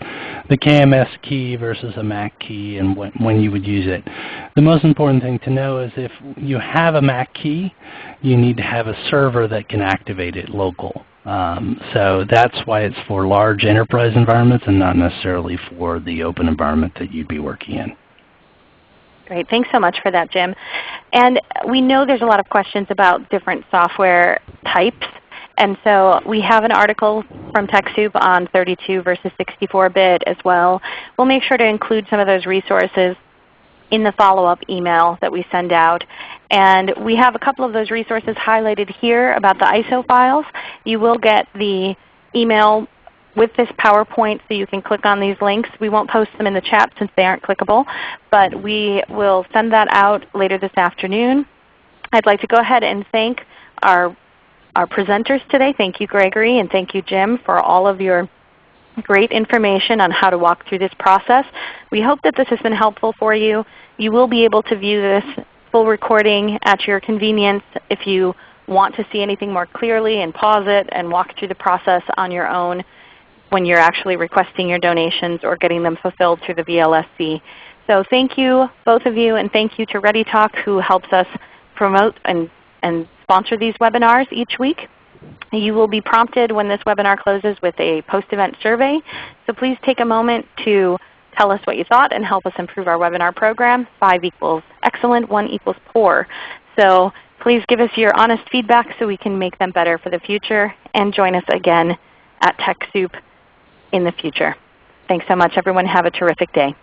the KMS key versus a MAK key and when, when you would use it. The most important thing to know is if you have a MAK key, you need to have a server that can activate it local. Um, so that's why it's for large enterprise environments and not necessarily for the open environment that you'd be working in. Great. Thanks so much for that, Jim. And we know there's a lot of questions about different software types. And so we have an article from TechSoup on 32 versus 64-bit as well. We'll make sure to include some of those resources in the follow-up email that we send out. And we have a couple of those resources highlighted here about the ISO files. You will get the email with this PowerPoint so you can click on these links. We won't post them in the chat since they aren't clickable, but we will send that out later this afternoon. I'd like to go ahead and thank our, our presenters today. Thank you Gregory and thank you Jim for all of your great information on how to walk through this process. We hope that this has been helpful for you. You will be able to view this full recording at your convenience if you want to see anything more clearly and pause it and walk through the process on your own when you're actually requesting your donations or getting them fulfilled through the VLSC. So thank you both of you and thank you to ReadyTalk who helps us promote and, and sponsor these webinars each week. You will be prompted when this webinar closes with a post-event survey. So please take a moment to tell us what you thought and help us improve our webinar program. 5 equals excellent, 1 equals poor. So Please give us your honest feedback so we can make them better for the future, and join us again at TechSoup in the future. Thanks so much everyone. Have a terrific day.